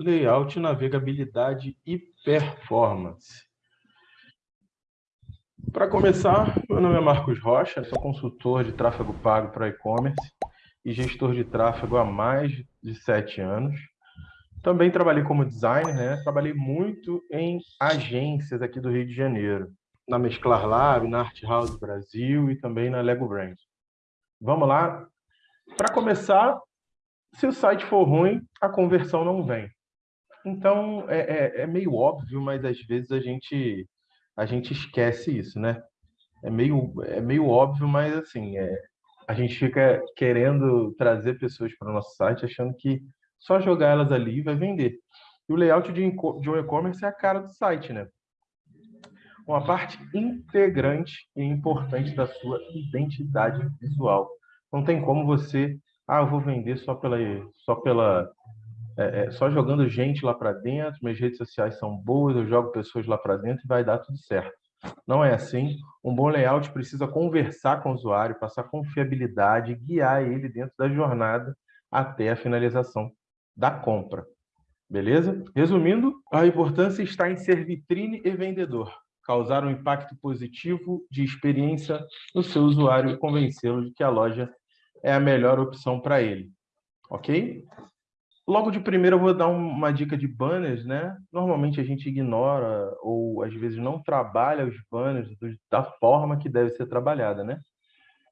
layout, navegabilidade e performance. Para começar, meu nome é Marcos Rocha, sou consultor de tráfego pago para e-commerce e gestor de tráfego há mais de sete anos. Também trabalhei como designer, né? trabalhei muito em agências aqui do Rio de Janeiro, na Mesclar Lab, na Art House Brasil e também na Lego Brand. Vamos lá? Para começar, se o site for ruim, a conversão não vem. Então, é, é, é, meio óbvio, mas às vezes a gente, a gente esquece isso, né? É meio, é meio óbvio, mas assim, é, a gente fica querendo trazer pessoas para o nosso site achando que só jogar elas ali vai vender. E o layout de, de um e-commerce é a cara do site, né? Uma parte integrante e importante da sua identidade visual. Não tem como você, ah, eu vou vender só pela, só pela, é, é, só jogando gente lá para dentro, minhas redes sociais são boas, eu jogo pessoas lá para dentro e vai dar tudo certo. Não é assim. Um bom layout precisa conversar com o usuário, passar confiabilidade, guiar ele dentro da jornada até a finalização da compra. Beleza? Resumindo, a importância está em ser vitrine e vendedor, causar um impacto positivo de experiência no seu usuário e convencê-lo de que a loja é a melhor opção para ele. Ok? Logo de primeiro eu vou dar uma dica de banners, né? Normalmente a gente ignora ou às vezes não trabalha os banners da forma que deve ser trabalhada, né?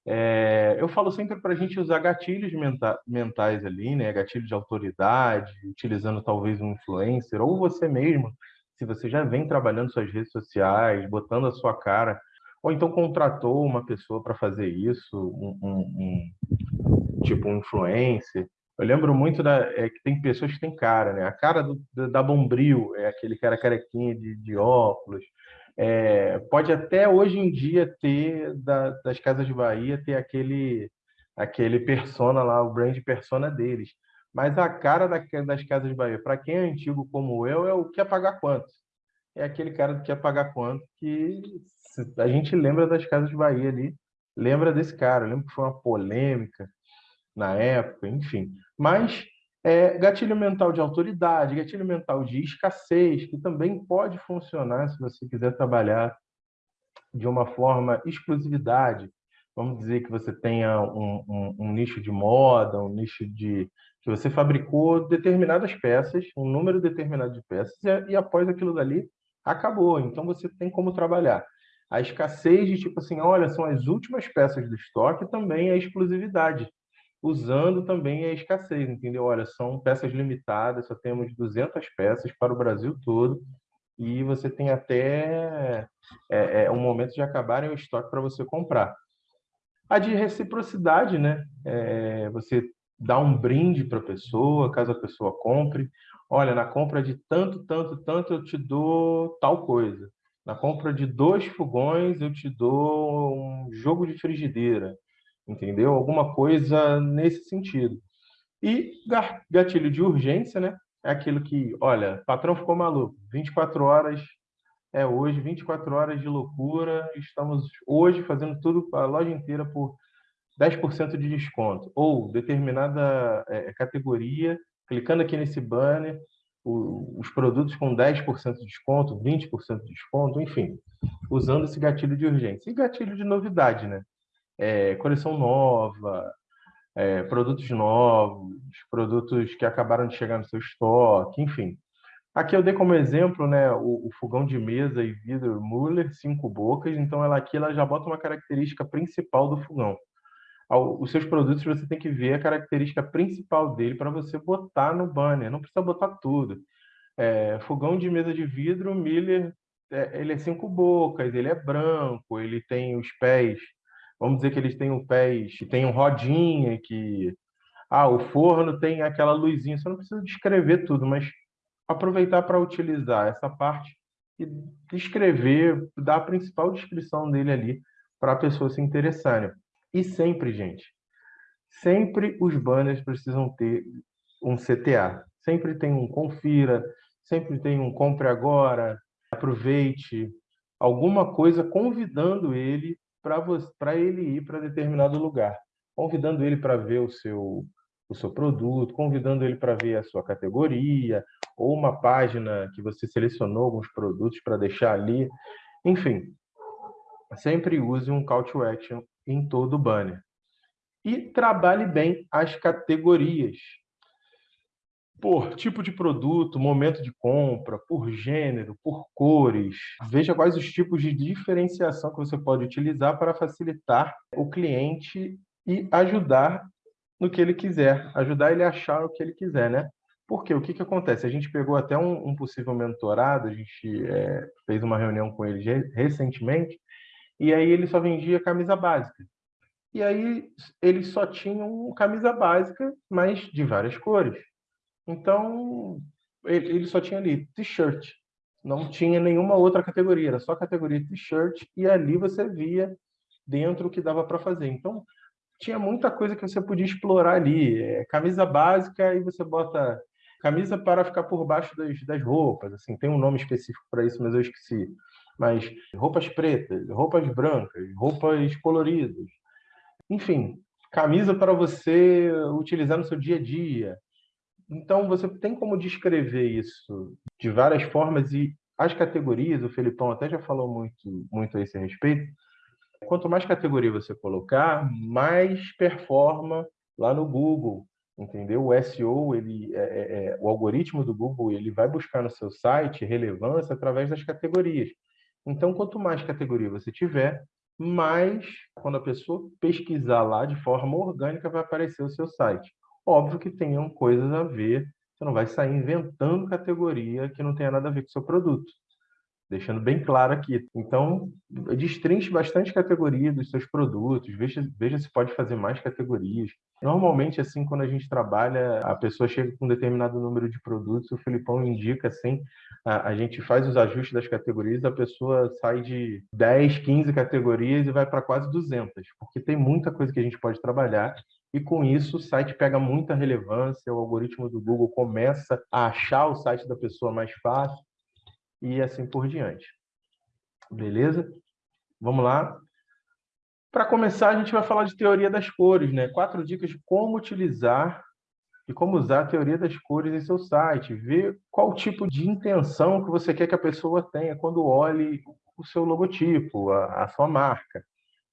É, eu falo sempre para a gente usar gatilhos menta mentais ali, né? Gatilho de autoridade, utilizando talvez um influencer ou você mesmo, se você já vem trabalhando suas redes sociais, botando a sua cara, ou então contratou uma pessoa para fazer isso, um, um, um, tipo um influencer eu lembro muito da, é, que tem pessoas que têm cara, né? A cara do, da Bombril é aquele cara carequinha de, de óculos. É, pode até hoje em dia ter, da, das Casas de Bahia, ter aquele, aquele persona lá, o brand persona deles. Mas a cara da, das Casas de Bahia, para quem é antigo como eu, é o que pagar quanto. É aquele cara do que pagar quanto que a gente lembra das Casas de Bahia ali, lembra desse cara. Eu lembro que foi uma polêmica na época, enfim. Mas é, gatilho mental de autoridade, gatilho mental de escassez, que também pode funcionar se você quiser trabalhar de uma forma exclusividade. Vamos dizer que você tenha um, um, um nicho de moda, um nicho de que você fabricou determinadas peças, um número determinado de peças, e, e após aquilo dali acabou. Então você tem como trabalhar. A escassez de tipo assim, olha, são as últimas peças do estoque, também é exclusividade usando também a escassez, entendeu? Olha, são peças limitadas, só temos 200 peças para o Brasil todo, e você tem até é, é, um momento de acabarem o estoque para você comprar. A de reciprocidade, né? É, você dá um brinde para a pessoa, caso a pessoa compre. Olha, na compra de tanto, tanto, tanto, eu te dou tal coisa. Na compra de dois fogões, eu te dou um jogo de frigideira entendeu? Alguma coisa nesse sentido. E gatilho de urgência, né? É aquilo que, olha, patrão ficou maluco, 24 horas é hoje, 24 horas de loucura, estamos hoje fazendo tudo a loja inteira por 10% de desconto. Ou determinada é, categoria, clicando aqui nesse banner, o, os produtos com 10% de desconto, 20% de desconto, enfim, usando esse gatilho de urgência. E gatilho de novidade, né? É, coleção nova, é, produtos novos, produtos que acabaram de chegar no seu estoque, enfim. Aqui eu dei como exemplo né, o, o fogão de mesa e vidro Muller, cinco bocas, então ela aqui ela já bota uma característica principal do fogão. Os seus produtos você tem que ver a característica principal dele para você botar no banner, não precisa botar tudo. É, fogão de mesa de vidro Miller, é, ele é cinco bocas, ele é branco, ele tem os pés vamos dizer que eles têm um pés, que tem um rodinha, que ah, o forno tem aquela luzinha. Você não precisa descrever tudo, mas aproveitar para utilizar essa parte e descrever, dar a principal descrição dele ali para a pessoa se interessar. E sempre, gente, sempre os banners precisam ter um CTA. Sempre tem um confira, sempre tem um compre agora, aproveite, alguma coisa convidando ele para ele ir para determinado lugar, convidando ele para ver o seu, o seu produto, convidando ele para ver a sua categoria, ou uma página que você selecionou alguns produtos para deixar ali. Enfim, sempre use um call to action em todo o banner. E trabalhe bem as categorias por tipo de produto, momento de compra, por gênero, por cores. Veja quais os tipos de diferenciação que você pode utilizar para facilitar o cliente e ajudar no que ele quiser, ajudar ele a achar o que ele quiser, né? Porque o que, que acontece? A gente pegou até um, um possível mentorado, a gente é, fez uma reunião com ele recentemente, e aí ele só vendia camisa básica. E aí eles só tinham camisa básica, mas de várias cores. Então, ele só tinha ali t-shirt, não tinha nenhuma outra categoria, era só categoria t-shirt, e ali você via dentro o que dava para fazer. Então, tinha muita coisa que você podia explorar ali. É, camisa básica, e você bota camisa para ficar por baixo das, das roupas, assim, tem um nome específico para isso, mas eu esqueci. Mas roupas pretas, roupas brancas, roupas coloridas, enfim, camisa para você utilizar no seu dia a dia, então, você tem como descrever isso de várias formas e as categorias, o Felipão até já falou muito, muito a esse respeito. Quanto mais categoria você colocar, mais performa lá no Google, entendeu? O SEO, ele, é, é, é, o algoritmo do Google, ele vai buscar no seu site relevância através das categorias. Então, quanto mais categoria você tiver, mais, quando a pessoa pesquisar lá de forma orgânica, vai aparecer o seu site. Óbvio que tenham coisas a ver, você não vai sair inventando categoria que não tenha nada a ver com o seu produto. Deixando bem claro aqui. Então, destrinche bastante categoria dos seus produtos, veja, veja se pode fazer mais categorias. Normalmente, assim, quando a gente trabalha, a pessoa chega com um determinado número de produtos, o Filipão indica, assim, a, a gente faz os ajustes das categorias, a pessoa sai de 10, 15 categorias e vai para quase 200, porque tem muita coisa que a gente pode trabalhar e com isso o site pega muita relevância, o algoritmo do Google começa a achar o site da pessoa mais fácil e assim por diante. Beleza? Vamos lá. Para começar, a gente vai falar de teoria das cores, né? Quatro dicas de como utilizar e como usar a teoria das cores em seu site. Ver qual tipo de intenção que você quer que a pessoa tenha quando olhe o seu logotipo, a, a sua marca.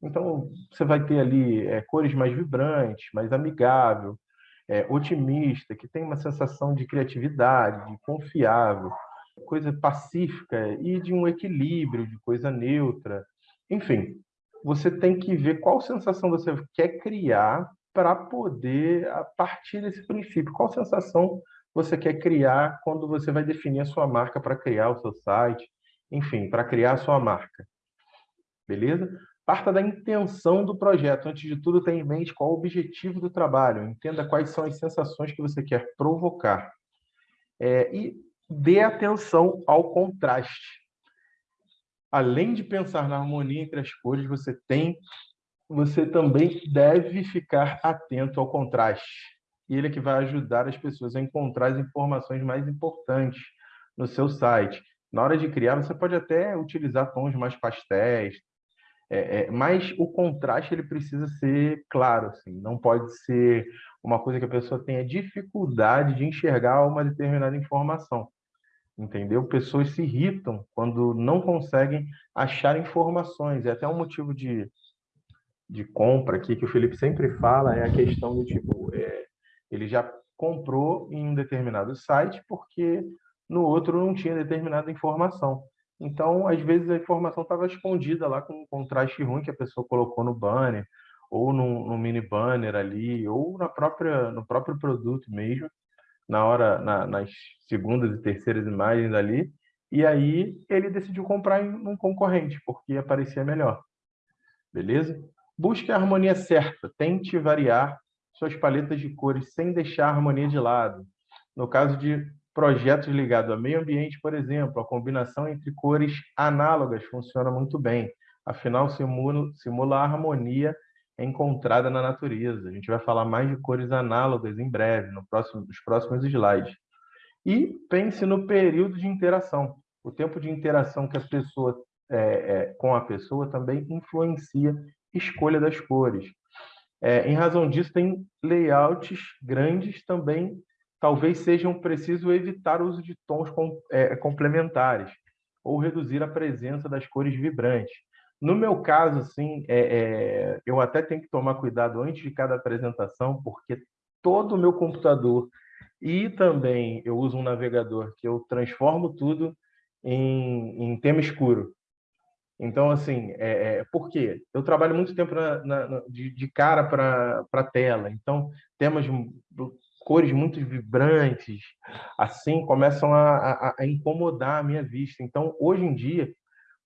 Então, você vai ter ali é, cores mais vibrantes, mais amigável, é, otimista, que tem uma sensação de criatividade, de confiável, coisa pacífica e de um equilíbrio, de coisa neutra. Enfim, você tem que ver qual sensação você quer criar para poder, a partir desse princípio, qual sensação você quer criar quando você vai definir a sua marca para criar o seu site, enfim, para criar a sua marca. Beleza? Parta da intenção do projeto. Antes de tudo, tenha em mente qual o objetivo do trabalho. Entenda quais são as sensações que você quer provocar. É, e dê atenção ao contraste. Além de pensar na harmonia entre as cores, você tem, você também deve ficar atento ao contraste. E ele é que vai ajudar as pessoas a encontrar as informações mais importantes no seu site. Na hora de criar, você pode até utilizar tons mais pastéis, é, é, mas o contraste ele precisa ser claro, assim, não pode ser uma coisa que a pessoa tenha dificuldade de enxergar uma determinada informação. Entendeu? Pessoas se irritam quando não conseguem achar informações. É até um motivo de, de compra aqui que o Felipe sempre fala é a questão do tipo, é, ele já comprou em um determinado site porque no outro não tinha determinada informação. Então, às vezes, a informação estava escondida lá com um contraste ruim que a pessoa colocou no banner, ou no, no, mini banner ali, ou na própria, no próprio produto mesmo, na hora, na, nas segundas e terceiras imagens ali. E aí ele decidiu comprar em um concorrente, porque aparecia melhor. Beleza? Busque a harmonia certa. Tente variar suas paletas de cores sem deixar a harmonia de lado. No caso de projetos ligados ao meio ambiente, por exemplo, a combinação entre cores análogas funciona muito bem. Afinal, simula, simula a harmonia encontrada na natureza. A gente vai falar mais de cores análogas em breve, no próximo, nos próximos slides. E pense no período de interação. O tempo de interação que a pessoa é, é, com a pessoa também influencia a escolha das cores. É, em razão disso, tem layouts grandes também talvez sejam preciso evitar o uso de tons com, é, complementares ou reduzir a presença das cores vibrantes. No meu caso, sim, é, é, eu até tenho que tomar cuidado antes de cada apresentação, porque todo o meu computador e também eu uso um navegador que eu transformo tudo em, em tema escuro. Então, assim, é, é, por quê? Eu trabalho muito tempo na, na, de, de, cara para a tela, então temas cores muito vibrantes, assim, começam a, a, a, incomodar a minha vista. Então, hoje em dia,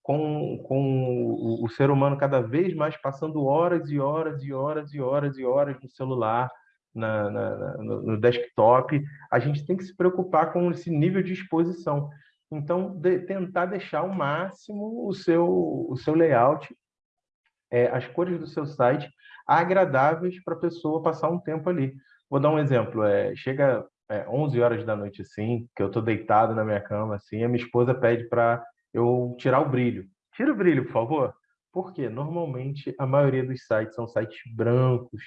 com, com o, o, ser humano cada vez mais passando horas e horas e horas e horas e horas no celular, na, na, no, no desktop, a gente tem que se preocupar com esse nível de exposição. Então, de, tentar deixar ao máximo o seu, o seu layout, é, as cores do seu site agradáveis para a pessoa passar um tempo ali. Vou dar um exemplo. É, chega é, 11 horas da noite, assim, que eu estou deitado na minha cama, assim, a minha esposa pede para eu tirar o brilho. Tira o brilho, por favor. Porque normalmente a maioria dos sites são sites brancos,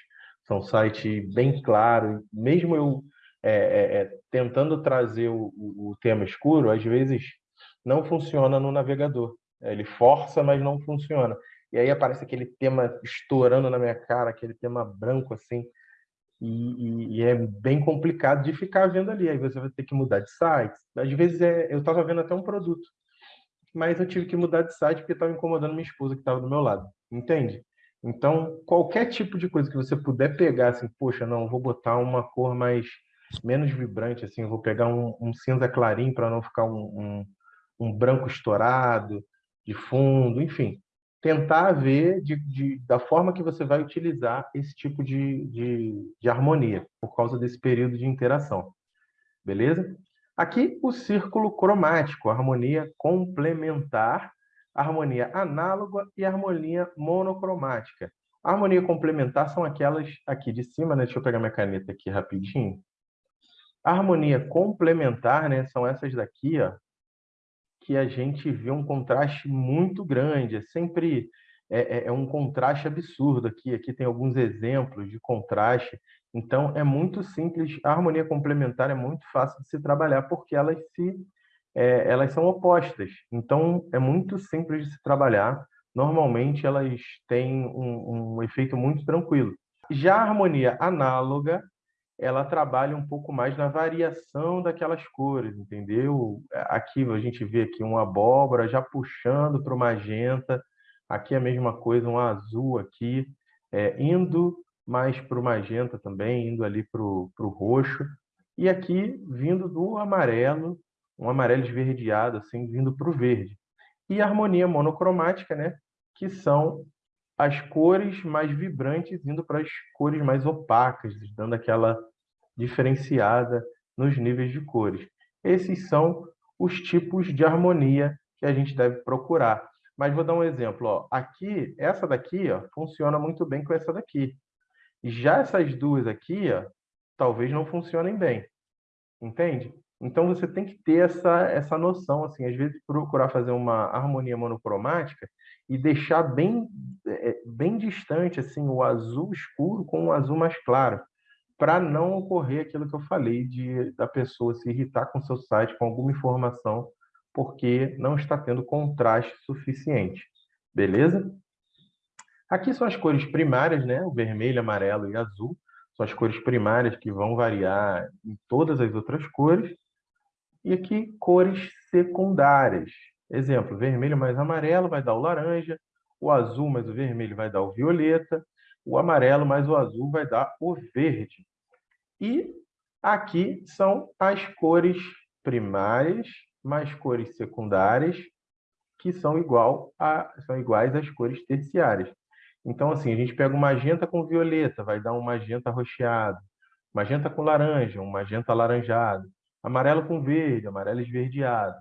são sites bem claros. Mesmo eu é, é, é, tentando trazer o, o, o, tema escuro, às vezes não funciona no navegador. Ele força, mas não funciona. E aí aparece aquele tema estourando na minha cara, aquele tema branco assim. E, e, e, é bem complicado de ficar vendo ali. Aí você vai ter que mudar de site. Às vezes é, eu estava vendo até um produto, mas eu tive que mudar de site porque estava incomodando minha esposa que estava do meu lado. Entende? Então, qualquer tipo de coisa que você puder pegar, assim, poxa, não, vou botar uma cor mais menos vibrante, assim, vou pegar um, um cinza clarinho para não ficar um, um, um branco estourado de fundo, enfim tentar ver de, de, da forma que você vai utilizar esse tipo de, de, de, harmonia, por causa desse período de interação. Beleza? Aqui, o círculo cromático, harmonia complementar, harmonia análoga e harmonia monocromática. A harmonia complementar são aquelas aqui de cima, né? Deixa eu pegar minha caneta aqui rapidinho. A harmonia complementar, né, são essas daqui, ó, que a gente vê um contraste muito grande. É sempre é, é, é, um contraste absurdo aqui. Aqui tem alguns exemplos de contraste. Então, é muito simples. A harmonia complementar é muito fácil de se trabalhar porque elas se é, elas são opostas. Então, é muito simples de se trabalhar. Normalmente, elas têm um, um efeito muito tranquilo. Já a harmonia análoga ela trabalha um pouco mais na variação daquelas cores, entendeu? Aqui a gente vê aqui uma abóbora já puxando para o magenta, aqui a mesma coisa, um azul aqui, é, indo mais para o magenta também, indo ali para o roxo, e aqui vindo do amarelo, um amarelo esverdeado, assim, vindo para o verde. E a harmonia monocromática, né? Que são as cores mais vibrantes indo para as cores mais opacas, dando aquela diferenciada nos níveis de cores. Esses são os tipos de harmonia que a gente deve procurar. Mas vou dar um exemplo. Ó. Aqui, essa daqui ó, funciona muito bem com essa daqui. Já essas duas aqui, ó, talvez não funcionem bem. Entende? Então você tem que ter essa, essa noção, assim, às vezes procurar fazer uma harmonia monocromática e deixar bem, é, bem distante assim o azul escuro com o azul mais claro para não ocorrer aquilo que eu falei de da pessoa se irritar com seu site com alguma informação porque não está tendo contraste suficiente. Beleza? Aqui são as cores primárias, né? O vermelho, amarelo e azul. São as cores primárias que vão variar em todas as outras cores. E aqui, cores secundárias. Exemplo, vermelho mais amarelo vai dar o laranja, o azul mais o vermelho vai dar o violeta, o amarelo mais o azul vai dar o verde. E aqui são as cores primárias mais cores secundárias, que são, igual a, são iguais às cores terciárias. Então, assim, a gente pega um magenta com violeta, vai dar um magenta roxeado. Magenta com laranja, um magenta alaranjado. Amarelo com verde, amarelo esverdeado.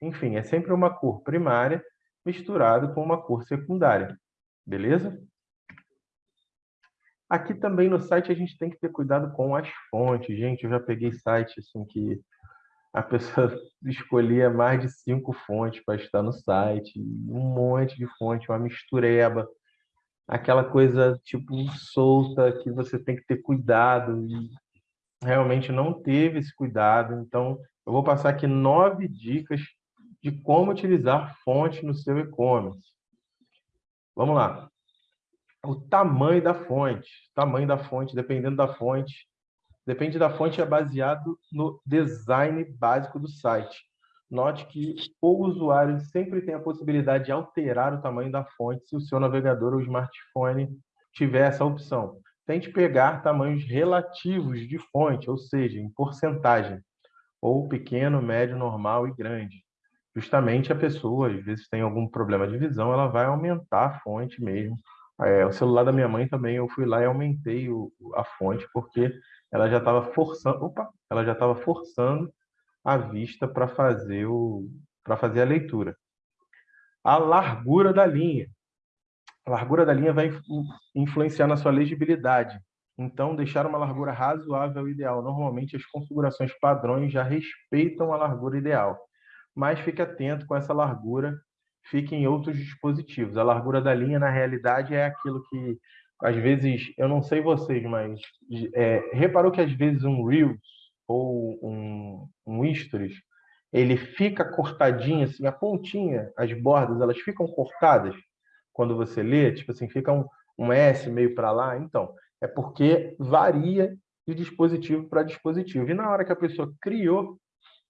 Enfim, é sempre uma cor primária misturado com uma cor secundária. Beleza? Aqui também no site a gente tem que ter cuidado com as fontes. Gente, eu já peguei site assim que a pessoa escolhia mais de cinco fontes para estar no site, um monte de fonte, uma mistureba, aquela coisa tipo solta que você tem que ter cuidado. E realmente não teve esse cuidado. Então, eu vou passar aqui nove dicas de como utilizar fonte no seu e-commerce. Vamos lá. O tamanho da fonte. Tamanho da fonte, dependendo da fonte. Depende da fonte, é baseado no design básico do site. Note que o usuário sempre tem a possibilidade de alterar o tamanho da fonte se o seu navegador ou smartphone tiver essa opção. Tente pegar tamanhos relativos de fonte, ou seja, em porcentagem, ou pequeno, médio, normal e grande. Justamente a pessoa, às vezes, tem algum problema de visão, ela vai aumentar a fonte mesmo. É, o celular da minha mãe também, eu fui lá e aumentei o, a fonte, porque ela já estava forçando, opa, ela já estava forçando a vista para fazer o para fazer a leitura. A largura da linha. A largura da linha vai influenciar na sua legibilidade. Então, deixar uma largura razoável é ideal. Normalmente, as configurações padrões já respeitam a largura ideal. Mas fique atento com essa largura, fique em outros dispositivos. A largura da linha, na realidade, é aquilo que, às vezes, eu não sei vocês, mas é, reparou que, às vezes, um Reels ou um, um Stories, ele fica cortadinho, assim, a pontinha, as bordas, elas ficam cortadas quando você lê, tipo assim, fica um, um S meio para lá. Então, é porque varia de dispositivo para dispositivo. E na hora que a pessoa criou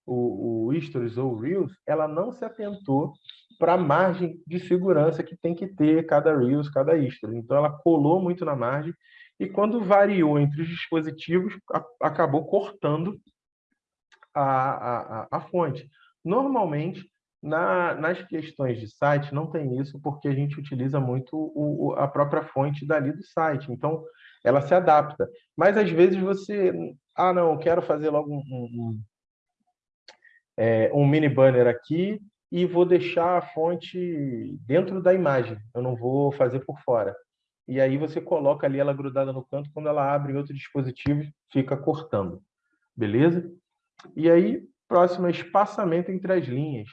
o, o Stories ou o Reels, ela não se atentou para a margem de segurança que tem que ter cada Reels, cada Stories. Então, ela colou muito na margem e quando variou entre os dispositivos, a, acabou cortando a, a, a fonte. Normalmente, na, nas questões de site, não tem isso, porque a gente utiliza muito o, a própria fonte dali do site. Então, ela se adapta. Mas, às vezes, você... Ah, não, eu quero fazer logo um, um, é, um mini banner aqui e vou deixar a fonte dentro da imagem. Eu não vou fazer por fora e aí você coloca ali ela grudada no canto, quando ela abre em outro dispositivo, fica cortando. Beleza? E aí, próximo espaçamento entre as linhas.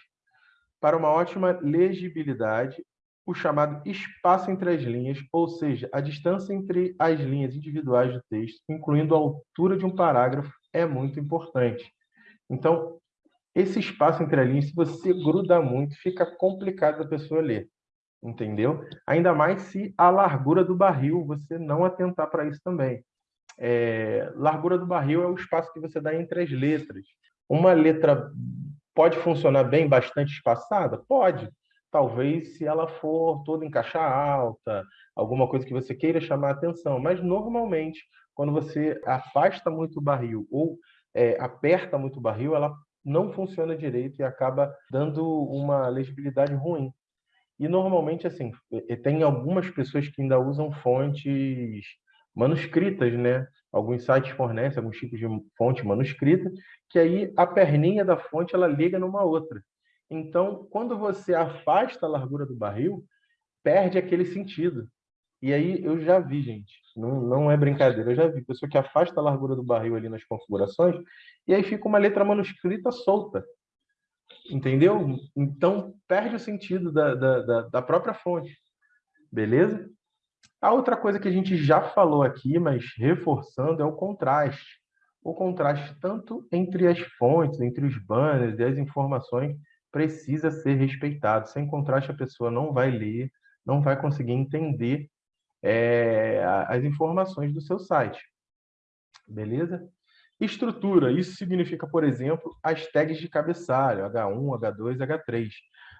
Para uma ótima legibilidade, o chamado espaço entre as linhas, ou seja, a distância entre as linhas individuais do texto, incluindo a altura de um parágrafo, é muito importante. Então, esse espaço entre as linhas, se você gruda muito, fica complicado da pessoa ler entendeu? Ainda mais se a largura do barril, você não atentar para isso também. É, largura do barril é o espaço que você dá entre as letras. Uma letra pode funcionar bem, bastante espaçada? Pode. Talvez se ela for toda em caixa alta, alguma coisa que você queira chamar a atenção. Mas, normalmente, quando você afasta muito o barril ou é, aperta muito o barril, ela não funciona direito e acaba dando uma legibilidade ruim. E normalmente, assim, tem algumas pessoas que ainda usam fontes manuscritas, né? Alguns sites fornecem alguns tipos de fonte manuscrita, que aí a perninha da fonte ela liga numa outra. Então, quando você afasta a largura do barril, perde aquele sentido. E aí eu já vi, gente, não, não é brincadeira, eu já vi pessoa que afasta a largura do barril ali nas configurações, e aí fica uma letra manuscrita solta entendeu? Então, perde o sentido da, da, da, própria fonte, beleza? A outra coisa que a gente já falou aqui, mas reforçando, é o contraste. O contraste tanto entre as fontes, entre os banners e as informações, precisa ser respeitado. Sem contraste, a pessoa não vai ler, não vai conseguir entender é, as informações do seu site. Beleza? Estrutura, isso significa, por exemplo, as tags de cabeçalho, H1, H2, H3,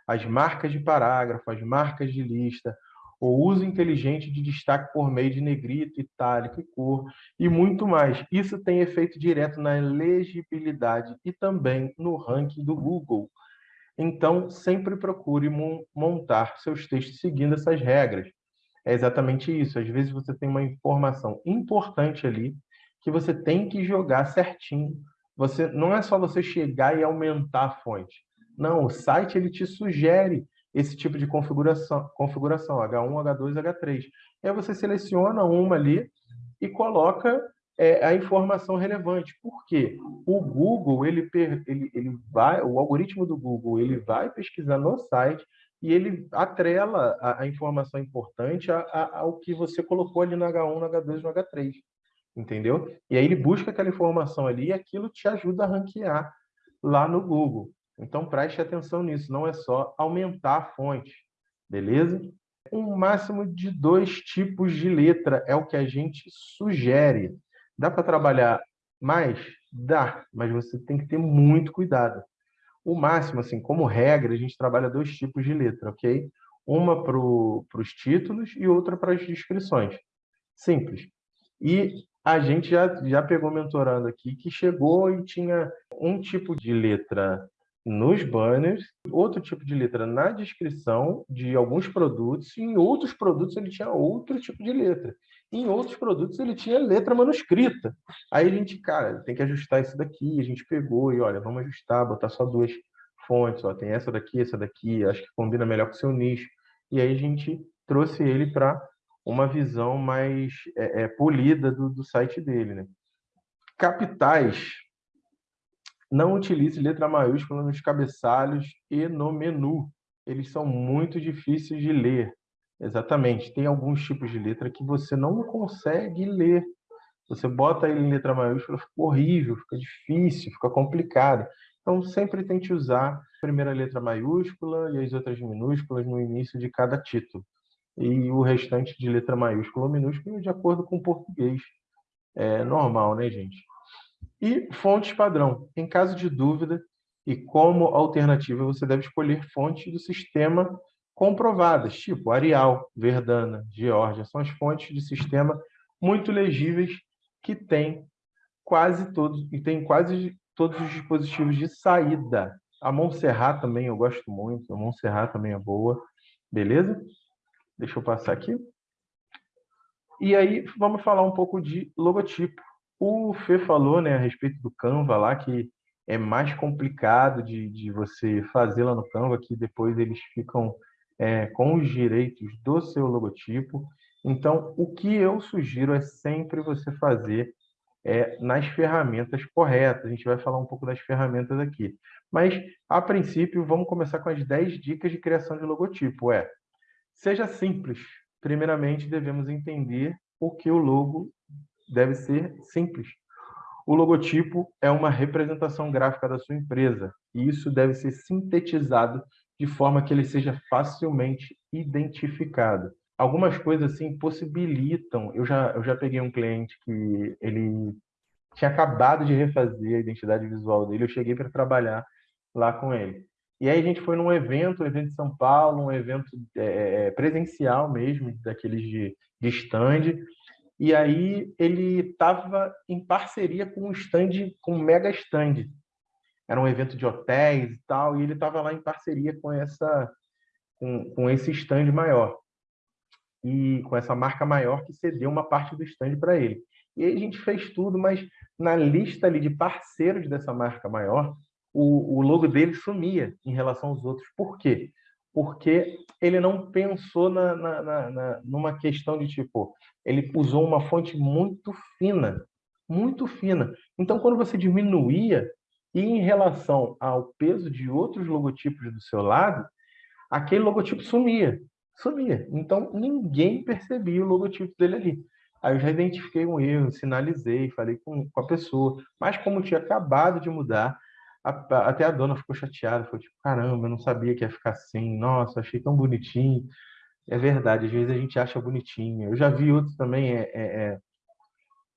as marcas de parágrafo, as marcas de lista, o uso inteligente de destaque por meio de negrito, itálico e cor, e muito mais. Isso tem efeito direto na legibilidade e também no ranking do Google. Então, sempre procure montar seus textos seguindo essas regras. É exatamente isso. Às vezes você tem uma informação importante ali que você tem que jogar certinho. Você não é só você chegar e aumentar a fonte. Não, o site ele te sugere esse tipo de configuração, configuração H1, H2, H3. E aí você seleciona uma ali e coloca é, a informação relevante. Por quê? O Google, ele, ele, ele vai, o algoritmo do Google, ele vai pesquisar no site e ele atrela a, a informação importante a, a, ao que você colocou ali no H1, no H2 no H3. entendeu? E aí ele busca aquela informação ali e aquilo te ajuda a ranquear lá no Google. Então preste atenção nisso, não é só aumentar a fonte, beleza? Um máximo de dois tipos de letra é o que a gente sugere. Dá para trabalhar mais? Dá, mas você tem que ter muito cuidado. O máximo, assim, como regra, a gente trabalha dois tipos de letra, ok? Uma para os títulos e outra para as descrições. Simples. E a gente já, já pegou mentorando aqui que chegou e tinha um tipo de letra nos banners, outro tipo de letra na descrição de alguns produtos, e em outros produtos ele tinha outro tipo de letra. Em outros produtos ele tinha letra manuscrita. Aí a gente, cara, tem que ajustar isso daqui, a gente pegou e olha, vamos ajustar, botar só duas fontes, ó, tem essa daqui, essa daqui, acho que combina melhor com o seu nicho. E aí a gente trouxe ele para uma visão mais é, é, polida do, do site dele, né? Capitais não utilize letra maiúscula nos cabeçalhos e no menu. Eles são muito difíceis de ler. Exatamente. Tem alguns tipos de letra que você não consegue ler. Você bota ele em letra maiúscula, fica horrível, fica difícil, fica complicado. Então, sempre tente usar a primeira letra maiúscula e as outras minúsculas no início de cada título. E o restante de letra maiúscula ou minúscula de acordo com o português. É normal, né, gente? E fontes padrão. Em caso de dúvida e como alternativa, você deve escolher fontes do sistema comprovadas, tipo Arial, Verdana, Georgia. São as fontes de sistema muito legíveis que tem quase todos e tem quase todos os dispositivos de saída. A Montserrat também eu gosto muito, a Montserrat também é boa, beleza? Deixa eu passar aqui. E aí vamos falar um pouco de logotipo. O Fê falou né, a respeito do Canva lá, que é mais complicado de, de você fazer lá no Canva, que depois eles ficam é, com os direitos do seu logotipo. Então, o que eu sugiro é sempre você fazer é, nas ferramentas corretas. A gente vai falar um pouco das ferramentas aqui. Mas, a princípio, vamos começar com as 10 dicas de criação de logotipo. É, seja simples. Primeiramente, devemos entender o que o logo deve ser simples. O logotipo é uma representação gráfica da sua empresa e isso deve ser sintetizado de forma que ele seja facilmente identificado. Algumas coisas assim possibilitam. Eu já, eu já peguei um cliente que ele tinha acabado de refazer a identidade visual dele, eu cheguei para trabalhar lá com ele. E aí a gente foi num evento, um evento de São Paulo, um evento é, é presencial mesmo, daqueles de, de stand, e aí ele estava em parceria com um stand, com um mega stand. Era um evento de hotéis e tal, e ele estava lá em parceria com essa com, com esse stand maior. E com essa marca maior que cedeu uma parte do stand para ele. E aí a gente fez tudo, mas na lista ali de parceiros dessa marca maior, o, o logo dele sumia em relação aos outros. Por quê? porque ele não pensou na, na, na, numa questão de tipo, ele usou uma fonte muito fina, muito fina. Então, quando você diminuía, e em relação ao peso de outros logotipos do seu lado, aquele logotipo sumia, sumia. Então, ninguém percebia o logotipo dele ali. Aí eu já identifiquei um erro, sinalizei, falei com, com a pessoa, mas como tinha acabado de mudar, a, até a dona ficou chateada, falou tipo, caramba, eu não sabia que ia ficar assim, nossa, achei tão bonitinho. É verdade, às vezes a gente acha bonitinho. Eu já vi outros também, é, é, é...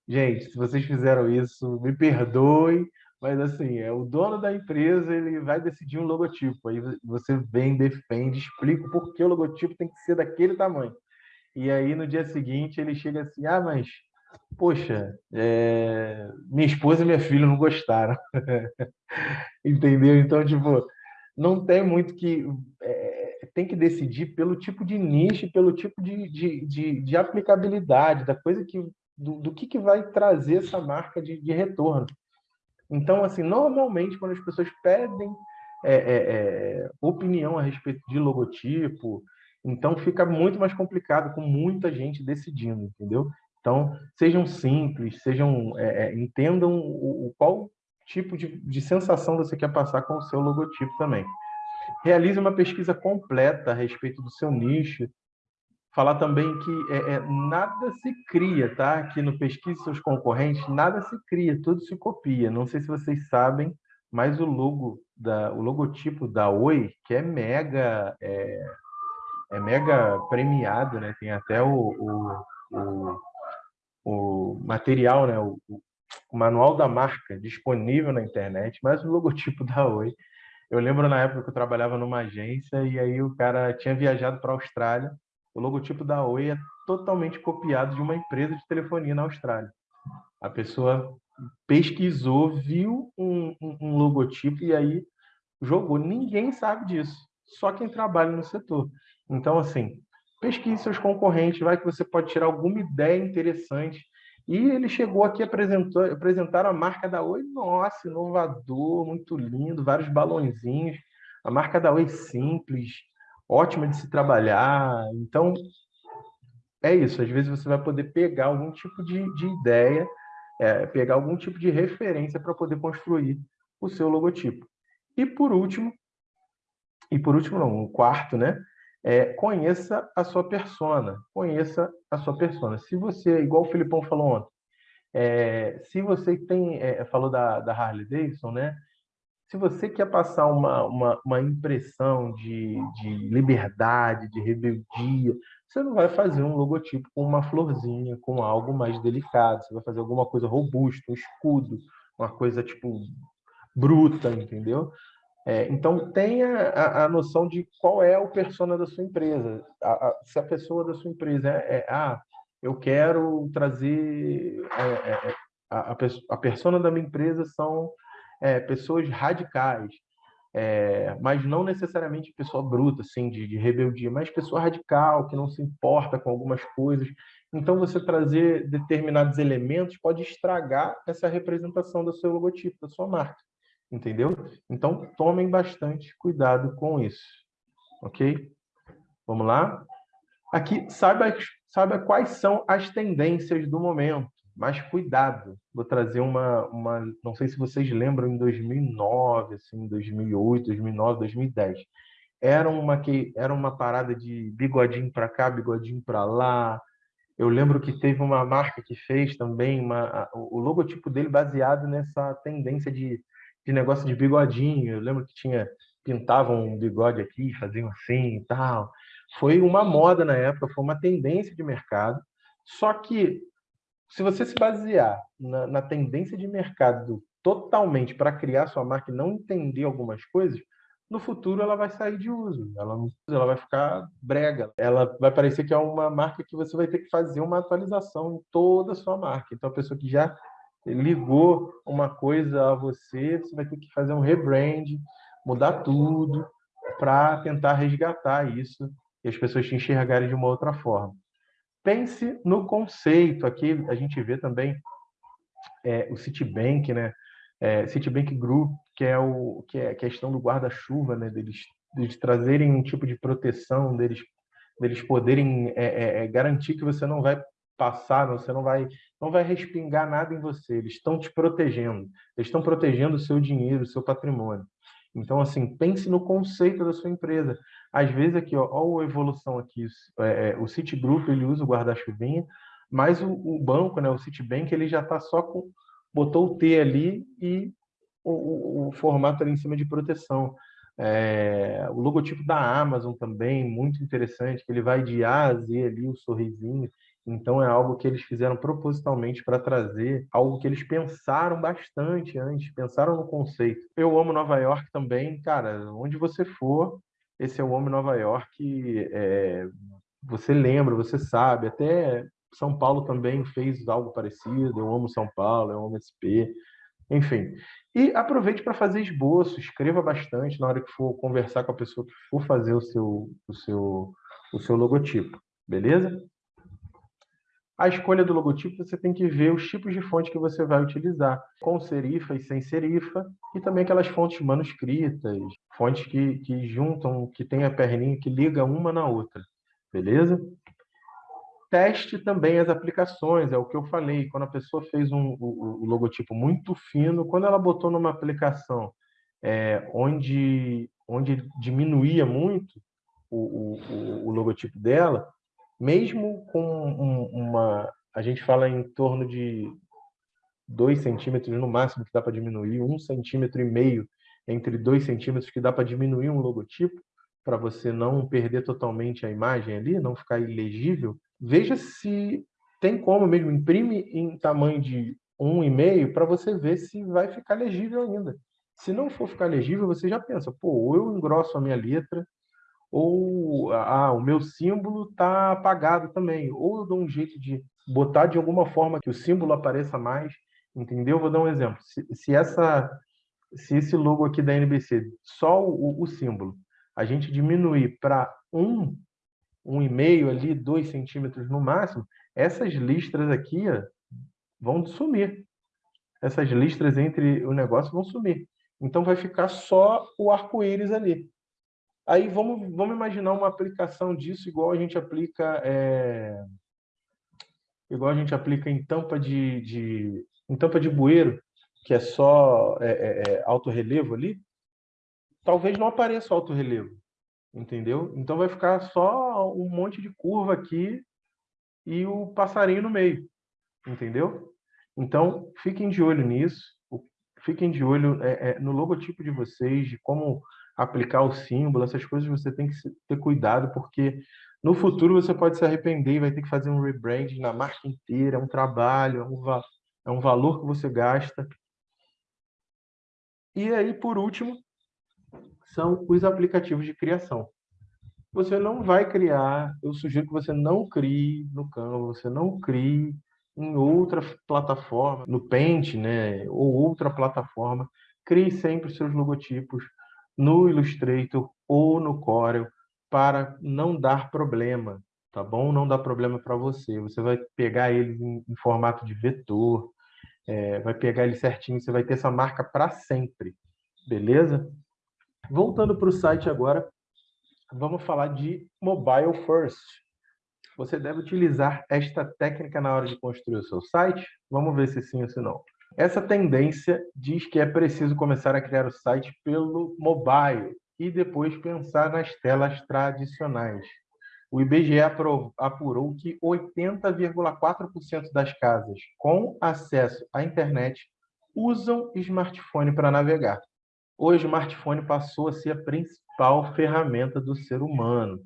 Gente, se vocês fizeram isso, me perdoe, mas assim, é o dono da empresa, ele vai decidir um logotipo. Aí você vem, defende, explica por que o logotipo tem que ser daquele tamanho. E aí no dia seguinte ele chega assim: "Ah, mas poxa, é... minha esposa e minha filha não gostaram". Entendeu? Então, tipo, não tem muito que. É, tem que decidir pelo tipo de nicho, pelo tipo de, de, de, de aplicabilidade, da coisa que. Do, do, que, que vai trazer essa marca de, de retorno. Então, assim, normalmente, quando as pessoas pedem é, é, é, opinião a respeito de logotipo, então fica muito mais complicado com muita gente decidindo, entendeu? Então, sejam simples, sejam é, é, entendam o, o, qual tipo de, de sensação você quer passar com o seu logotipo também. Realize uma pesquisa completa a respeito do seu nicho, Falar também que é, é, nada se cria, tá? Aqui no Pesquise Seus Concorrentes, nada se cria, tudo se copia. Não sei se vocês sabem, mas o logo, da, o logotipo da Oi, que é mega, é, é mega premiado, né? Tem até o, o, o, o material, né? O, o manual da marca disponível na internet, mas o logotipo da Oi eu lembro na época que eu trabalhava numa agência e aí o cara tinha viajado para a Austrália o logotipo da Oi é totalmente copiado de uma empresa de telefonia na Austrália. A pessoa pesquisou, viu um, um, logotipo e aí jogou. Ninguém sabe disso, só quem trabalha no setor. Então, assim, pesquise seus concorrentes, vai que você pode tirar alguma ideia interessante. E ele chegou aqui apresentou, apresentar a marca da Oi. Nossa, inovador, muito lindo, vários balãozinhos. A marca da Oi simples, ótima de se trabalhar. Então, é isso. Às vezes você vai poder pegar algum tipo de, de ideia, é, pegar algum tipo de referência para poder construir o seu logotipo. E por último, e por último não, um quarto, né? É, conheça a sua persona. Conheça a sua persona. Se você, igual o Filipão falou ontem, é, se você tem, é, falou da, da Harley Davidson, né? Se você quer passar uma, uma, uma impressão de, de liberdade, de rebeldia, você não vai fazer um logotipo com uma florzinha, com algo mais delicado. Você vai fazer alguma coisa robusta, um escudo, uma coisa tipo bruta, entendeu? É, então tenha a, a, noção de qual é o persona da sua empresa. A, a, se a pessoa da sua empresa é, é ah, eu quero trazer é, é, é a, a persona da minha empresa são é, pessoas radicais, é, mas não necessariamente pessoa bruta, assim, de, de, rebeldia, mas pessoa radical, que não se importa com algumas coisas. Então, você trazer determinados elementos pode estragar essa representação do seu logotipo, da sua marca, entendeu? Então, tomem bastante cuidado com isso, ok? Vamos lá? Aqui, saiba, saiba quais são as tendências do momento mas cuidado. Vou trazer uma, uma, não sei se vocês lembram, em 2009, assim, 2008, 2009, 2010. Era uma que era uma parada de bigodinho para cá, bigodinho para lá. Eu lembro que teve uma marca que fez também uma, o logotipo dele baseado nessa tendência de, de negócio de bigodinho. Eu lembro que tinha pintavam um bigode aqui, faziam assim e tal. Foi uma moda na época, foi uma tendência de mercado. Só que se você se basear na, na tendência de mercado totalmente para criar sua marca e não entender algumas coisas, no futuro ela vai sair de uso, ela, ela vai ficar brega, ela vai parecer que é uma marca que você vai ter que fazer uma atualização em toda a sua marca. Então, a pessoa que já ligou uma coisa a você, você vai ter que fazer um rebrand, mudar tudo para tentar resgatar isso e as pessoas te enxergarem de uma outra forma. Pense no conceito. Aqui a gente vê também é, o Citibank, né? É, Citibank Group, que é, o, que é a questão do guarda-chuva, né? Deles, deles trazerem um tipo de proteção, deles, deles poderem é, é, é garantir que você não vai passar, você não vai, não vai respingar nada em você. Eles estão te protegendo. Eles estão protegendo o seu dinheiro, o seu patrimônio. Então, assim, pense no conceito da sua empresa. Às vezes aqui, ó, ó a evolução aqui, é, é, o Citigroup, ele usa o guarda-chuvinha, mas o, o, banco, né, o Citibank, ele já está só com, botou o T ali e o, o, o formato ali em cima de proteção. É, o logotipo da Amazon também, muito interessante, que ele vai de A a Z ali, o sorrisinho. Então é algo que eles fizeram propositalmente para trazer algo que eles pensaram bastante antes, pensaram no conceito. Eu amo Nova York também, cara. Onde você for, esse é o Amo Nova York. É, você lembra, você sabe. Até São Paulo também fez algo parecido. Eu amo São Paulo, eu amo SP. Enfim. E aproveite para fazer esboço, escreva bastante na hora que for conversar com a pessoa que for fazer o seu, o seu, o seu logotipo. Beleza? A escolha do logotipo, você tem que ver os tipos de fonte que você vai utilizar, com serifa e sem serifa, e também aquelas fontes manuscritas, fontes que, que juntam, que tem a perninha que liga uma na outra, beleza? Teste também as aplicações, é o que eu falei, quando a pessoa fez um, o, o logotipo muito fino, quando ela botou numa aplicação é, onde, onde diminuía muito o, o, o logotipo dela, mesmo com um, uma... A gente fala em torno de 2 centímetros no máximo que dá para diminuir, um centímetro e meio entre 2 centímetros que dá para diminuir um logotipo, para você não perder totalmente a imagem ali, não ficar ilegível, veja se tem como mesmo, imprime em tamanho de 1,5 para você ver se vai ficar legível ainda. Se não for ficar legível, você já pensa, pô, ou eu engrosso a minha letra, ou ah, o meu símbolo está apagado também, ou eu dou um jeito de botar de alguma forma que o símbolo apareça mais, entendeu? Vou dar um exemplo. Se, se essa, se esse logo aqui da NBC, só o, o símbolo, a gente diminuir para um, um e meio ali, dois centímetros no máximo, essas listras aqui ó, vão sumir. Essas listras entre o negócio vão sumir. Então vai ficar só o arco-íris ali. Aí vamos, vamos imaginar uma aplicação disso igual a gente aplica é... igual a gente aplica em tampa de, de em tampa de bueiro, que é só é, é, é alto relevo ali. Talvez não apareça alto relevo, entendeu? Então vai ficar só um monte de curva aqui e o passarinho no meio, entendeu? Então fiquem de olho nisso, fiquem de olho é, é, no logotipo de vocês, de como aplicar o símbolo, essas coisas você tem que ter cuidado, porque no futuro você pode se arrepender e vai ter que fazer um rebranding na marca inteira, é um trabalho, é um, é um valor que você gasta. E aí, por último, são os aplicativos de criação. Você não vai criar, eu sugiro que você não crie no Canva, você não crie em outra plataforma, no Paint, né, ou outra plataforma. Crie sempre seus logotipos no Illustrator ou no Corel para não dar problema, tá bom? Não dá problema para você. Você vai pegar eles em, em formato de vetor, é, vai pegar ele certinho, você vai ter essa marca para sempre, beleza? Voltando para o site agora, vamos falar de Mobile First. Você deve utilizar esta técnica na hora de construir o seu site? Vamos ver se sim ou se não. Essa tendência diz que é preciso começar a criar o site pelo mobile e depois pensar nas telas tradicionais. O IBGE apurou que 80,4% das casas com acesso à internet usam smartphone para navegar. O smartphone passou a ser a principal ferramenta do ser humano.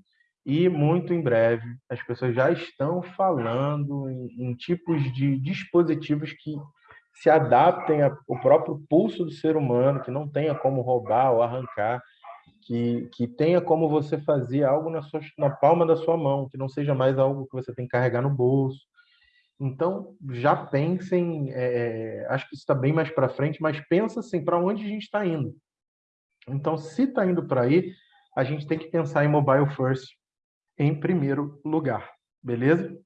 E muito em breve as pessoas já estão falando em, em tipos de dispositivos que se adaptem ao próprio pulso do ser humano, que não tenha como roubar ou arrancar, que, que tenha como você fazer algo na, sua, na palma da sua mão, que não seja mais algo que você tem que carregar no bolso. Então, já pensem, é, é acho que isso está bem mais para frente, mas pensa assim, para onde a gente está indo. Então, se está indo para aí, a gente tem que pensar em mobile first em primeiro lugar, beleza?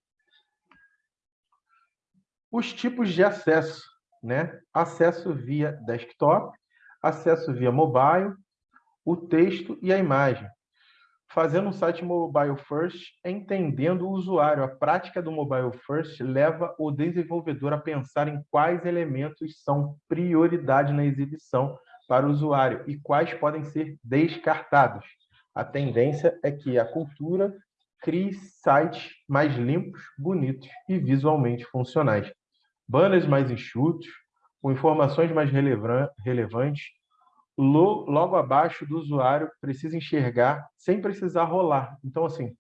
Os tipos de acesso né? acesso via desktop, acesso via mobile, o texto e a imagem. Fazendo um site mobile first, entendendo o usuário. A prática do mobile first leva o desenvolvedor a pensar em quais elementos são prioridade na exibição para o usuário e quais podem ser descartados. A tendência é que a cultura crie sites mais limpos, bonitos e visualmente funcionais banners mais enxutos, com informações mais relevantes, logo abaixo do usuário precisa enxergar sem precisar rolar. Então, assim,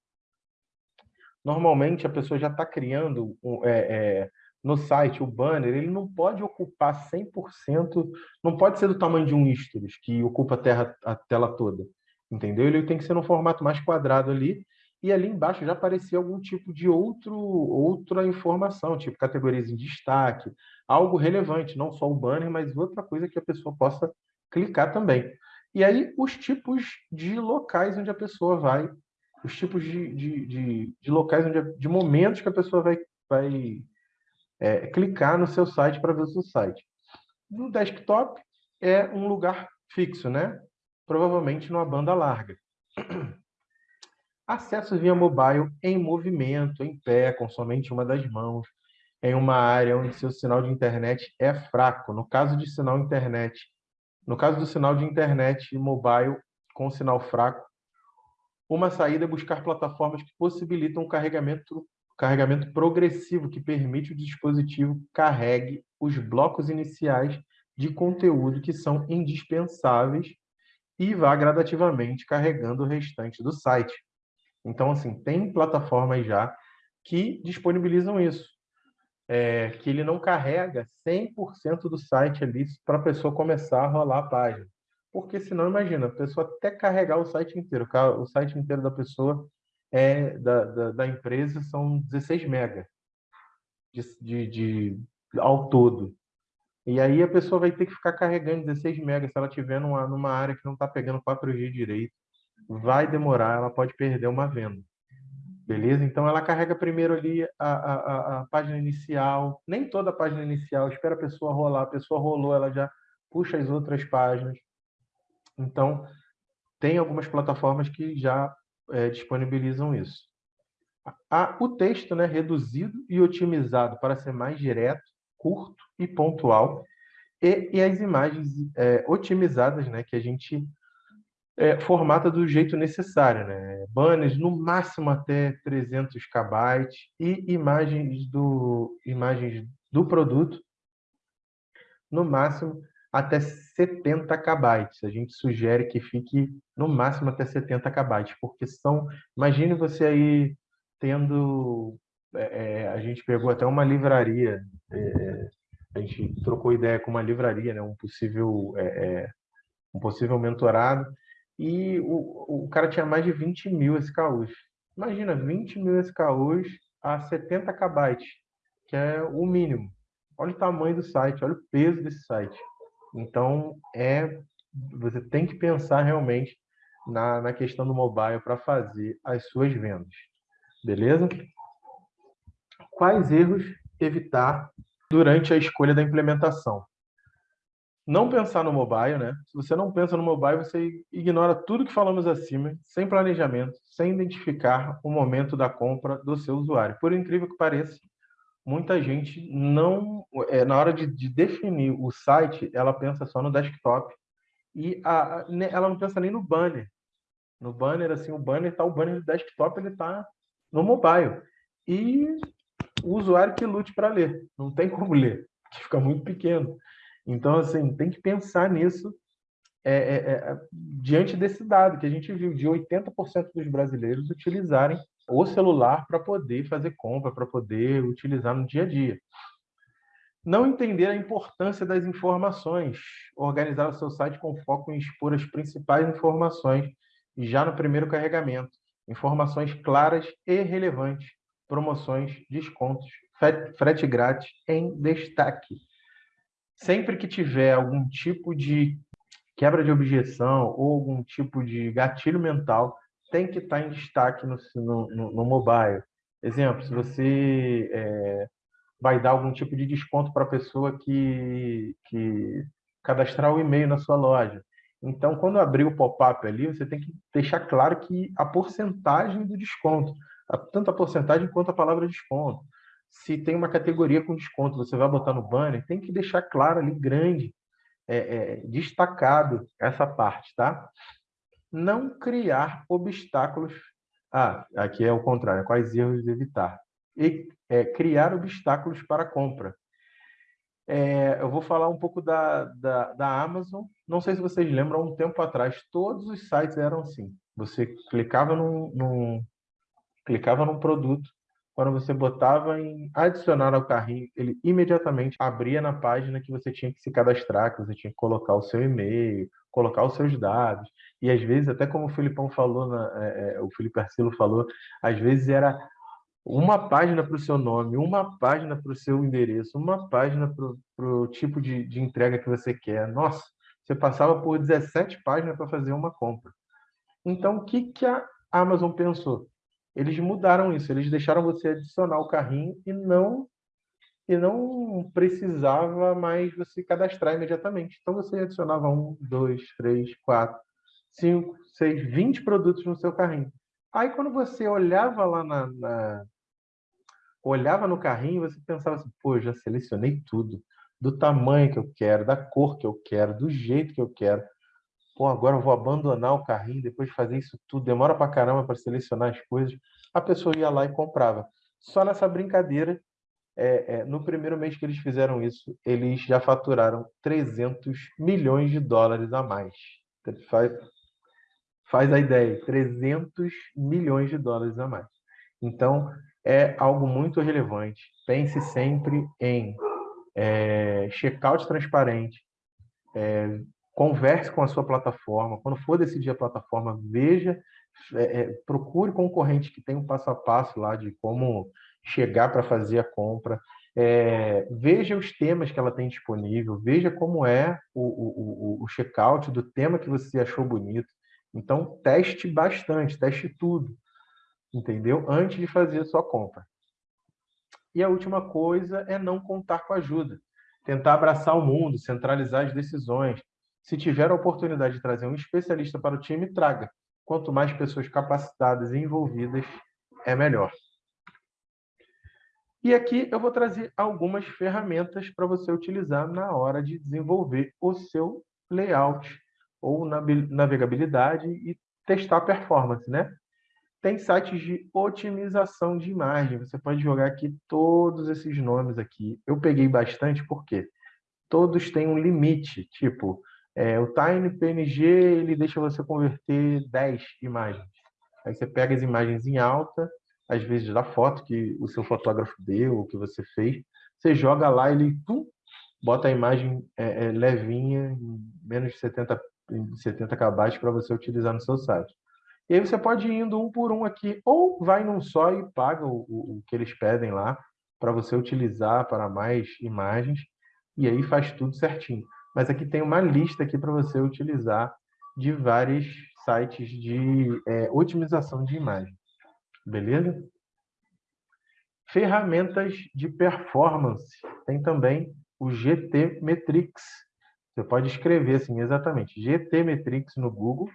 normalmente a pessoa já está criando é, é, no site o banner, ele não pode ocupar 100%, não pode ser do tamanho de um stories, que ocupa a, terra, a tela toda, entendeu? Ele tem que ser no formato mais quadrado ali, e ali embaixo já aparecia algum tipo de outro, outra informação, tipo categorias em destaque, algo relevante, não só o banner, mas outra coisa que a pessoa possa clicar também. E aí os tipos de locais onde a pessoa vai, os tipos de, de, de, de locais, onde, de momentos que a pessoa vai, vai é, clicar no seu site para ver o seu site. No desktop é um lugar fixo, né? Provavelmente numa banda larga. Acesso via mobile em movimento, em pé, com somente uma das mãos, em uma área onde seu sinal de internet é fraco. No caso de sinal internet, no caso do sinal de internet mobile com sinal fraco, Uma saída é buscar plataformas que possibilitam o carregamento, carregamento progressivo, que permite o dispositivo carregue os blocos iniciais de conteúdo que são indispensáveis e vá gradativamente carregando o restante do site. Então, assim, tem plataformas já que disponibilizam isso, é, que ele não carrega 100% do site ali para a pessoa começar a rolar a página. Porque senão, imagina, a pessoa até carregar o site inteiro, o site inteiro da pessoa, é da, da, da empresa, são 16 mega de, de, de, ao todo. E aí a pessoa vai ter que ficar carregando 16 megas se ela estiver numa, numa área que não está pegando 4G direito. Vai demorar, ela pode perder uma venda. Beleza? Então ela carrega primeiro ali a, a, a página inicial, nem toda a página inicial, espera a pessoa rolar, a pessoa rolou, ela já puxa as outras páginas. Então, tem algumas plataformas que já é, disponibilizam isso. A, o texto né, reduzido e otimizado para ser mais direto, curto e pontual, e, e as imagens é, otimizadas, né, que a gente é, formata do jeito necessário, né? Banners no máximo até 300 KB e imagens do imagens do produto no máximo até 70 KB. A gente sugere que fique no máximo até 70 KB, porque são, imagine você aí tendo é, é, a gente pegou até uma livraria, é, a gente trocou ideia com uma livraria, né, um possível é, é um possível mentorado, e o, o cara tinha mais de 20 mil SKUs. Imagina, 20 mil SKUs a 70 KB, que é o mínimo. Olha o tamanho do site, olha o peso desse site. Então, é você tem que pensar realmente na, na questão do mobile para fazer as suas vendas. Beleza? quais erros evitar durante a escolha da implementação. Não pensar no mobile, né? Se você não pensa no mobile, você ignora tudo que falamos acima, sem planejamento, sem identificar o momento da compra do seu usuário. Por incrível que pareça, muita gente não, é, na hora de, de definir o site, ela pensa só no desktop e a, ela não pensa nem no banner. No banner, assim, o banner está o banner do desktop, ele está no mobile. E o usuário que lute para ler. Não tem como ler, fica muito pequeno. Então, assim, tem que pensar nisso é, é, é, diante desse dado que a gente viu de 80% dos brasileiros utilizarem o celular para poder fazer compra, para poder utilizar no dia a dia. Não entender a importância das informações, organizar o seu site com foco em expor as principais informações já no primeiro carregamento, informações claras e relevantes promoções, descontos, frete grátis em destaque. Sempre que tiver algum tipo de quebra de objeção ou algum tipo de gatilho mental, tem que estar em destaque no, no, no mobile. Exemplo, se você é, vai dar algum tipo de desconto para a pessoa que, que cadastrar o e-mail na sua loja. Então, quando abrir o pop-up ali, você tem que deixar claro que a porcentagem do desconto tanto a porcentagem quanto a palavra desconto. Se tem uma categoria com desconto, você vai botar no banner, tem que deixar claro ali, grande, é, é, destacado essa parte, tá? Não criar obstáculos. Ah, aqui é o contrário, quais erros evitar? E é, criar obstáculos para a compra. É, eu vou falar um pouco da, da, da, Amazon. Não sei se vocês lembram, um tempo atrás, todos os sites eram assim. Você clicava num, num, clicava num produto, quando você botava em adicionar ao carrinho, ele imediatamente abria na página que você tinha que se cadastrar, que você tinha que colocar o seu e-mail, colocar os seus dados. E às vezes, até como o Filipão falou, na, é, é o Felipe Arcilo falou, às vezes era uma página para o seu nome, uma página para o seu endereço, uma página para o tipo de, de entrega que você quer. Nossa, você passava por 17 páginas para fazer uma compra. Então, o que, que a Amazon pensou? Eles mudaram isso, eles deixaram você adicionar o carrinho e não e não precisava mais você cadastrar imediatamente. Então você adicionava um, dois, três, quatro, cinco, seis, vinte produtos no seu carrinho. Aí quando você olhava lá na, na olhava no carrinho, você pensava assim, pô, já selecionei tudo, do tamanho que eu quero, da cor que eu quero, do jeito que eu quero. Pô, agora eu vou abandonar o carrinho depois de fazer isso tudo, demora pra caramba para selecionar as coisas. A pessoa ia lá e comprava. Só nessa brincadeira, é, é, no primeiro mês que eles fizeram isso, eles já faturaram 300 milhões de dólares a mais. Faz, faz a ideia, 300 milhões de dólares a mais. Então, é algo muito relevante. Pense sempre em é, checkout transparente, é, converse com a sua plataforma. Quando for decidir a plataforma, veja, é, é procure concorrente que tem um passo a passo lá de como chegar para fazer a compra. É, veja os temas que ela tem disponível, veja como é o, o, o checkout do tema que você achou bonito. Então, teste bastante, teste tudo, entendeu? Antes de fazer a sua compra. E a última coisa é não contar com ajuda. Tentar abraçar o mundo, centralizar as decisões. Se tiver a oportunidade de trazer um especialista para o time, traga. Quanto mais pessoas capacitadas e envolvidas, é melhor. E aqui eu vou trazer algumas ferramentas para você utilizar na hora de desenvolver o seu layout ou navegabilidade e testar a performance, né? Tem sites de otimização de imagem. Você pode jogar aqui todos esses nomes aqui. Eu peguei bastante porque todos têm um limite. Tipo, é, o Tiny PNG ele deixa você converter 10 imagens. Aí você pega as imagens em alta, às vezes da foto que o seu fotógrafo deu, ou que você fez, você joga lá e ele pum, bota a imagem é, é, levinha, menos de 70, 70 KB para você utilizar no seu site. E aí você pode ir indo um por um aqui, ou vai num só e paga o, o, o que eles pedem lá para você utilizar para mais imagens, e aí faz tudo certinho. Mas aqui tem uma lista aqui para você utilizar de vários sites de é, otimização de imagem. Beleza? Ferramentas de performance. Tem também o GT Metrics. Você pode escrever assim, exatamente, GT Metrics no Google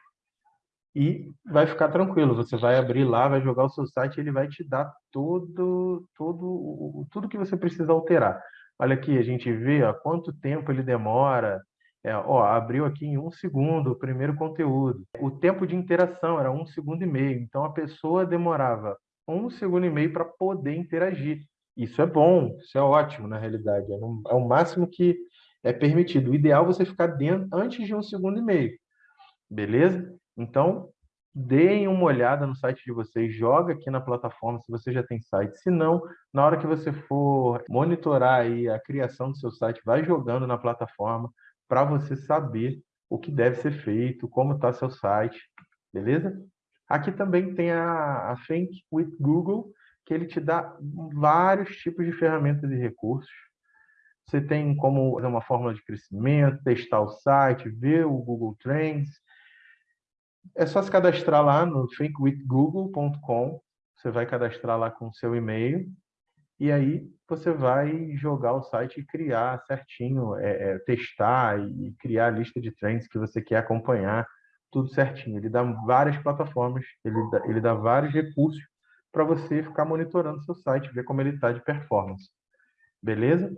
e vai ficar tranquilo. Você vai abrir lá, vai jogar o seu site, ele vai te dar todo, todo, tudo que você precisa alterar. Olha aqui, a gente vê ó, quanto tempo ele demora. É, ó, abriu aqui em um segundo o primeiro conteúdo. O tempo de interação era um segundo e meio. Então a pessoa demorava um segundo e meio para poder interagir. Isso é bom, isso é ótimo na realidade. É, no, é o máximo que é permitido. O ideal é você ficar dentro antes de um segundo e meio. Beleza? Então, deem uma olhada no site de vocês, joga aqui na plataforma se você já tem site. Se não, na hora que você for monitorar aí a criação do seu site, vai jogando na plataforma para você saber o que deve ser feito, como está seu site, beleza? Aqui também tem a, a Think with Google, que ele te dá vários tipos de ferramentas e recursos. Você tem como fazer uma fórmula de crescimento, testar o site, ver o Google Trends, é só se cadastrar lá no thinkwithgoogle.com. Você vai cadastrar lá com o seu e-mail e aí você vai jogar o site e criar certinho, é, é, testar e criar a lista de trends que você quer acompanhar, tudo certinho. Ele dá várias plataformas, ele dá, ele dá vários recursos para você ficar monitorando seu site, ver como ele está de performance. Beleza?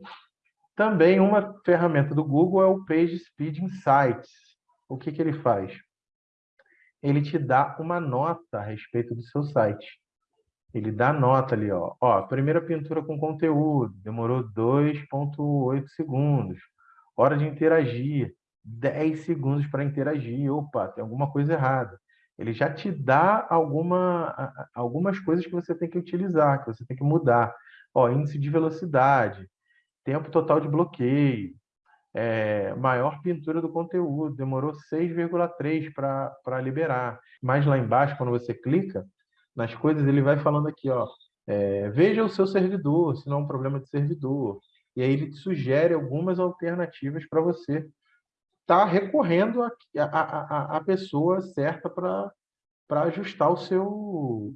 Também uma ferramenta do Google é o Page Speed Insights. O que, que ele faz? Ele te dá uma nota a respeito do seu site. Ele dá nota ali, ó. Ó, primeira pintura com conteúdo, demorou 2.8 segundos. Hora de interagir, 10 segundos para interagir. Opa, tem alguma coisa errada. Ele já te dá alguma, algumas coisas que você tem que utilizar, que você tem que mudar. Ó, índice de velocidade, tempo total de bloqueio, é, maior pintura do conteúdo, demorou 6,3 para liberar. Mais lá embaixo, quando você clica nas coisas, ele vai falando aqui, ó, é, veja o seu servidor, se não é um problema de servidor. E aí ele te sugere algumas alternativas para você estar tá recorrendo a, a, a, a pessoa certa para ajustar o seu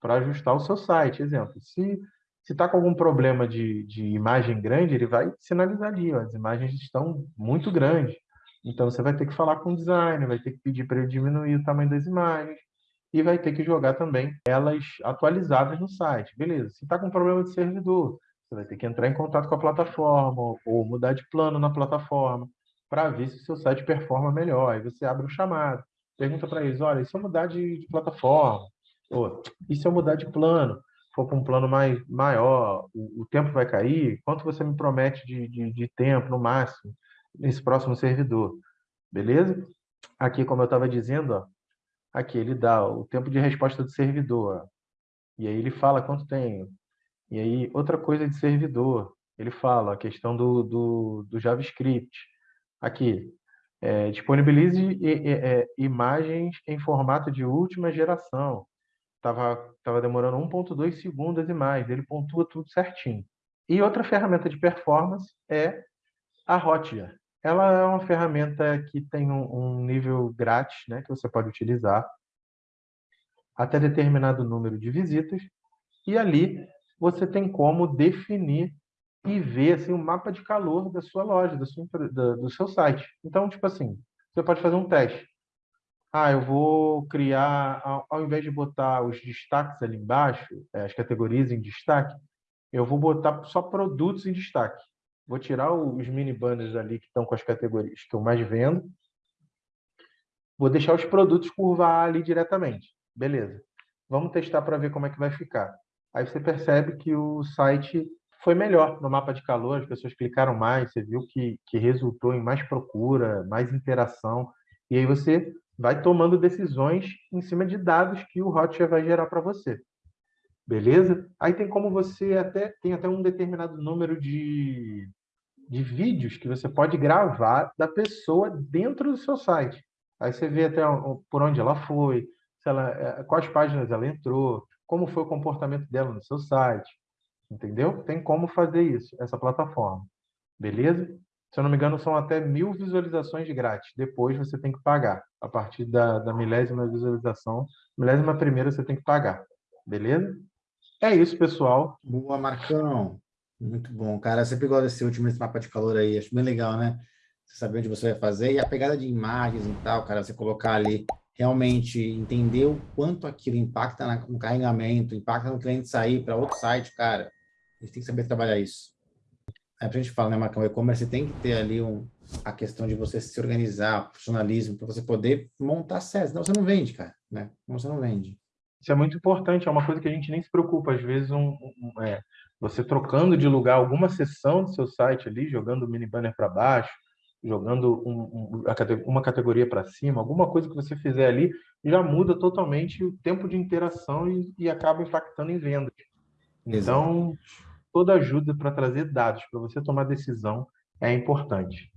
para ajustar o seu site. Exemplo, se se está com algum problema de, de imagem grande, ele vai sinalizar ali, ó, as imagens estão muito grandes. Então, você vai ter que falar com o designer, vai ter que pedir para ele diminuir o tamanho das imagens e vai ter que jogar também elas atualizadas no site. Beleza, se está com problema de servidor, você vai ter que entrar em contato com a plataforma ou mudar de plano na plataforma. para ver se o seu site performa melhor. Aí você abre o chamado, pergunta para eles, olha, e se eu mudar de, de plataforma? Ou, e se eu mudar de plano? For para um plano mais, maior, o, o, tempo vai cair? Quanto você me promete de, de, de tempo, no máximo, nesse próximo servidor? Beleza? Aqui, como eu estava dizendo, ó, aqui ele dá o tempo de resposta do servidor. Ó, e aí ele fala quanto tem. E aí, outra coisa de servidor, ele fala a questão do, do, do JavaScript. Aqui, é, disponibilize é, imagens em formato de última geração. Estava tava demorando 1.2 segundos e mais, ele pontua tudo certinho. E outra ferramenta de performance é a Hotjar. Ela é uma ferramenta que tem um, um nível grátis, né, que você pode utilizar até determinado número de visitas, e ali você tem como definir e ver assim, o mapa de calor da sua loja, sua, da, do seu site. Então, tipo assim, você pode fazer um teste. Ah, eu vou criar, ao, ao invés de botar os destaques ali embaixo, é, as categorias em destaque, eu vou botar só produtos em destaque. Vou tirar os mini banners ali que estão com as categorias que eu mais vendo. Vou deixar os produtos curvar ali diretamente. Beleza. Vamos testar para ver como é que vai ficar. Aí você percebe que o site foi melhor no mapa de calor, as pessoas clicaram mais, você viu que, que resultou em mais procura, mais interação, e aí você vai tomando decisões em cima de dados que o Hotjar vai gerar para você. Beleza? Aí tem como você até tem até um determinado número de, de vídeos que você pode gravar da pessoa dentro do seu site. Aí você vê até por onde ela foi, se ela, eh, quais páginas ela entrou, como foi o comportamento dela no seu site, entendeu? Tem como fazer isso, essa plataforma, beleza? Se eu não me engano, são até mil visualizações grátis. Depois você tem que pagar. A partir da, da milésima visualização, milésima primeira você tem que pagar, beleza? É isso, pessoal. Boa, Marcão. Muito bom, cara. Você pegou esse último esse mapa de calor aí, acho bem legal, né? Você saber onde você vai fazer e a pegada de imagens e tal, cara, você colocar ali realmente entender o quanto aquilo impacta no carregamento, impacta no cliente sair para outro site, cara, a gente tem que saber trabalhar isso. É a gente falar, né, Marcão, e-commerce tem que ter ali um, a questão de você se organizar, profissionalismo, para você poder montar certo, senão você não vende, cara, né? Senão você não vende. Isso é muito importante, é uma coisa que a gente nem se preocupa. Às vezes, um, um é, você trocando de lugar alguma seção do seu site ali, jogando o mini banner para baixo, jogando um, um, uma categoria para cima, alguma coisa que você fizer ali, já muda totalmente o tempo de interação e, e acaba impactando em vendas. Então, toda ajuda para trazer dados, para você tomar decisão, é importante.